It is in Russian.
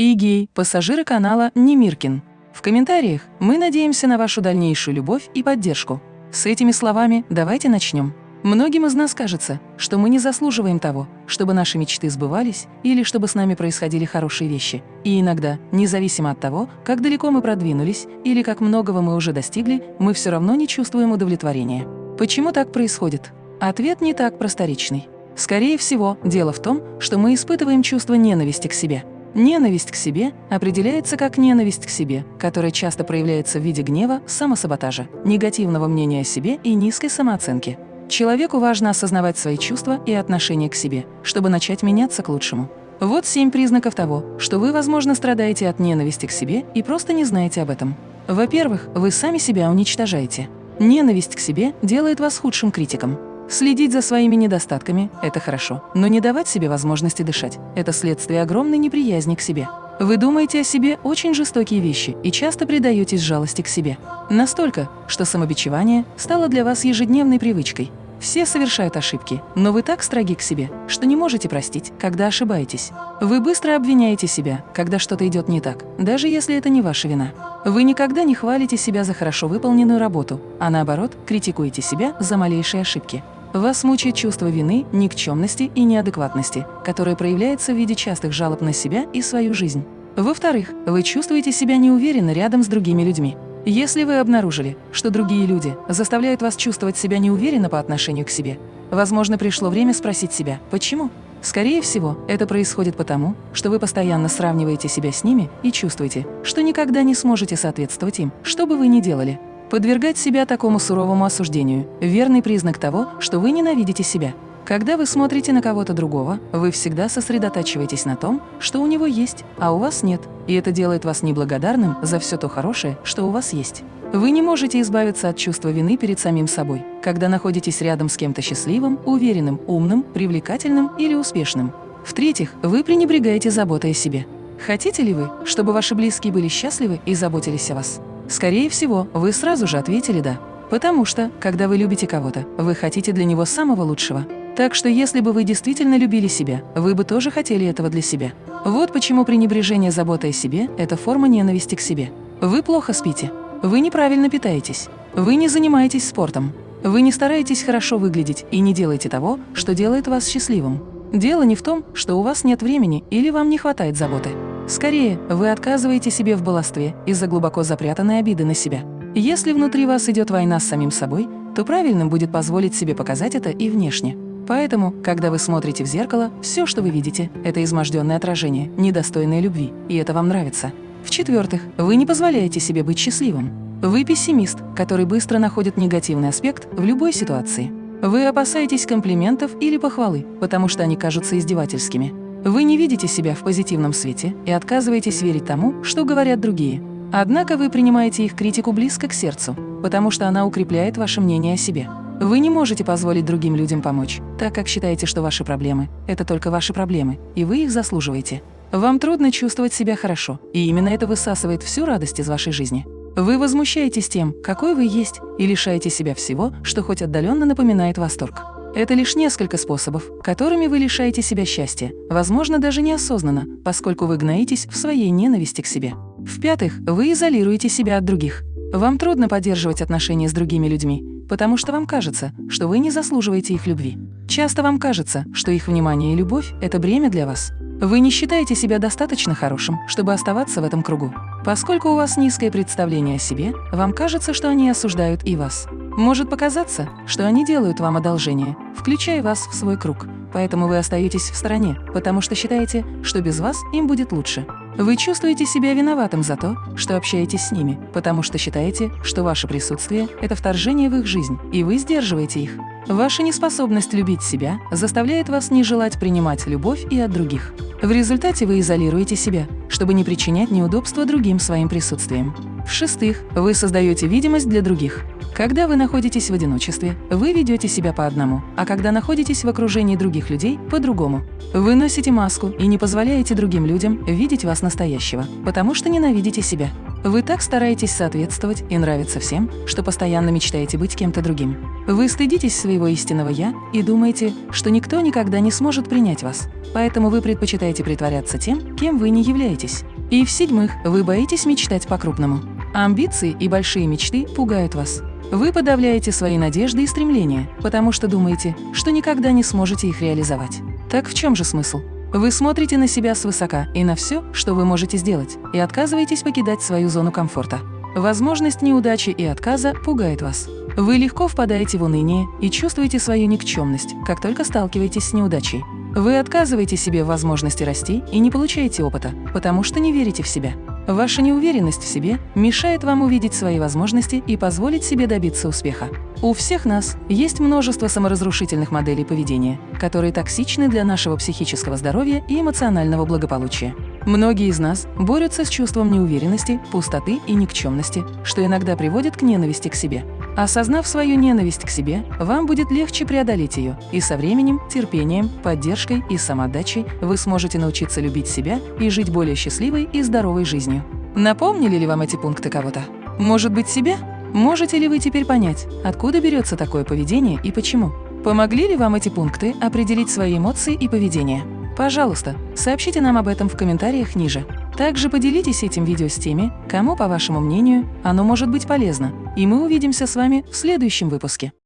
Игей, пассажиры канала Немиркин. В комментариях мы надеемся на вашу дальнейшую любовь и поддержку. С этими словами давайте начнем. Многим из нас кажется, что мы не заслуживаем того, чтобы наши мечты сбывались или чтобы с нами происходили хорошие вещи. И иногда, независимо от того, как далеко мы продвинулись или как многого мы уже достигли, мы все равно не чувствуем удовлетворения. Почему так происходит? Ответ не так просторечный. Скорее всего, дело в том, что мы испытываем чувство ненависти к себе. Ненависть к себе определяется как ненависть к себе, которая часто проявляется в виде гнева, самосаботажа, негативного мнения о себе и низкой самооценки. Человеку важно осознавать свои чувства и отношение к себе, чтобы начать меняться к лучшему. Вот семь признаков того, что вы, возможно, страдаете от ненависти к себе и просто не знаете об этом. Во-первых, вы сами себя уничтожаете. Ненависть к себе делает вас худшим критиком. Следить за своими недостатками – это хорошо, но не давать себе возможности дышать – это следствие огромной неприязни к себе. Вы думаете о себе очень жестокие вещи и часто предаетесь жалости к себе. Настолько, что самобичевание стало для вас ежедневной привычкой. Все совершают ошибки, но вы так строги к себе, что не можете простить, когда ошибаетесь. Вы быстро обвиняете себя, когда что-то идет не так, даже если это не ваша вина. Вы никогда не хвалите себя за хорошо выполненную работу, а наоборот, критикуете себя за малейшие ошибки. Вас мучает чувство вины, никчемности и неадекватности, которое проявляется в виде частых жалоб на себя и свою жизнь. Во-вторых, вы чувствуете себя неуверенно рядом с другими людьми. Если вы обнаружили, что другие люди заставляют вас чувствовать себя неуверенно по отношению к себе, возможно, пришло время спросить себя, почему? Скорее всего, это происходит потому, что вы постоянно сравниваете себя с ними и чувствуете, что никогда не сможете соответствовать им, что бы вы ни делали. Подвергать себя такому суровому осуждению – верный признак того, что вы ненавидите себя. Когда вы смотрите на кого-то другого, вы всегда сосредотачиваетесь на том, что у него есть, а у вас нет, и это делает вас неблагодарным за все то хорошее, что у вас есть. Вы не можете избавиться от чувства вины перед самим собой, когда находитесь рядом с кем-то счастливым, уверенным, умным, привлекательным или успешным. В-третьих, вы пренебрегаете заботой о себе. Хотите ли вы, чтобы ваши близкие были счастливы и заботились о вас? Скорее всего, вы сразу же ответили «да». Потому что, когда вы любите кого-то, вы хотите для него самого лучшего. Так что если бы вы действительно любили себя, вы бы тоже хотели этого для себя. Вот почему пренебрежение заботой о себе – это форма ненависти к себе. Вы плохо спите. Вы неправильно питаетесь. Вы не занимаетесь спортом. Вы не стараетесь хорошо выглядеть и не делаете того, что делает вас счастливым. Дело не в том, что у вас нет времени или вам не хватает заботы. Скорее, вы отказываете себе в баловстве из-за глубоко запрятанной обиды на себя. Если внутри вас идет война с самим собой, то правильным будет позволить себе показать это и внешне. Поэтому, когда вы смотрите в зеркало, все, что вы видите, это изможденное отражение, недостойное любви, и это вам нравится. В-четвертых, вы не позволяете себе быть счастливым. Вы пессимист, который быстро находит негативный аспект в любой ситуации. Вы опасаетесь комплиментов или похвалы, потому что они кажутся издевательскими. Вы не видите себя в позитивном свете и отказываетесь верить тому, что говорят другие. Однако вы принимаете их критику близко к сердцу, потому что она укрепляет ваше мнение о себе. Вы не можете позволить другим людям помочь, так как считаете, что ваши проблемы – это только ваши проблемы, и вы их заслуживаете. Вам трудно чувствовать себя хорошо, и именно это высасывает всю радость из вашей жизни. Вы возмущаетесь тем, какой вы есть, и лишаете себя всего, что хоть отдаленно напоминает восторг. Это лишь несколько способов, которыми вы лишаете себя счастья, возможно, даже неосознанно, поскольку вы гноитесь в своей ненависти к себе. В-пятых, вы изолируете себя от других. Вам трудно поддерживать отношения с другими людьми, потому что вам кажется, что вы не заслуживаете их любви. Часто вам кажется, что их внимание и любовь – это бремя для вас. Вы не считаете себя достаточно хорошим, чтобы оставаться в этом кругу. Поскольку у вас низкое представление о себе, вам кажется, что они осуждают и вас. Может показаться, что они делают вам одолжение, включая вас в свой круг, поэтому вы остаетесь в стороне, потому что считаете, что без вас им будет лучше. Вы чувствуете себя виноватым за то, что общаетесь с ними, потому что считаете, что ваше присутствие – это вторжение в их жизнь, и вы сдерживаете их. Ваша неспособность любить себя заставляет вас не желать принимать любовь и от других. В результате вы изолируете себя, чтобы не причинять неудобства другим своим присутствием. В-шестых, вы создаете видимость для других. Когда вы находитесь в одиночестве, вы ведете себя по одному, а когда находитесь в окружении других людей – по-другому. Вы носите маску и не позволяете другим людям видеть вас настоящего, потому что ненавидите себя. Вы так стараетесь соответствовать и нравиться всем, что постоянно мечтаете быть кем-то другим. Вы стыдитесь своего истинного «я» и думаете, что никто никогда не сможет принять вас. Поэтому вы предпочитаете притворяться тем, кем вы не являетесь. И в-седьмых, вы боитесь мечтать по-крупному. Амбиции и большие мечты пугают вас. Вы подавляете свои надежды и стремления, потому что думаете, что никогда не сможете их реализовать. Так в чем же смысл? Вы смотрите на себя свысока и на все, что вы можете сделать, и отказываетесь покидать свою зону комфорта. Возможность неудачи и отказа пугает вас. Вы легко впадаете в уныние и чувствуете свою никчемность, как только сталкиваетесь с неудачей. Вы отказываете себе в возможности расти и не получаете опыта, потому что не верите в себя. Ваша неуверенность в себе мешает вам увидеть свои возможности и позволить себе добиться успеха. У всех нас есть множество саморазрушительных моделей поведения, которые токсичны для нашего психического здоровья и эмоционального благополучия. Многие из нас борются с чувством неуверенности, пустоты и никчемности, что иногда приводит к ненависти к себе. Осознав свою ненависть к себе, вам будет легче преодолеть ее, и со временем, терпением, поддержкой и самоотдачей вы сможете научиться любить себя и жить более счастливой и здоровой жизнью. Напомнили ли вам эти пункты кого-то? Может быть, себя? Можете ли вы теперь понять, откуда берется такое поведение и почему? Помогли ли вам эти пункты определить свои эмоции и поведение? Пожалуйста, сообщите нам об этом в комментариях ниже. Также поделитесь этим видео с теми, кому, по вашему мнению, оно может быть полезно, и мы увидимся с вами в следующем выпуске.